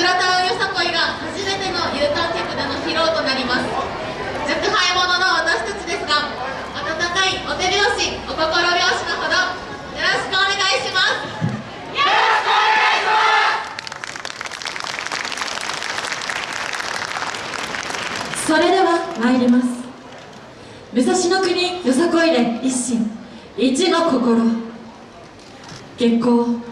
村田よさこいが初めての有観客での披露となります若輩者の私たちですが温かいお手拍子お心拍子のほどよろしくお願いしますよろしくお願いしますそれでは参ります。武蔵国よさこいで一心。一の心。月光。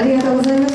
ありがとうございまし。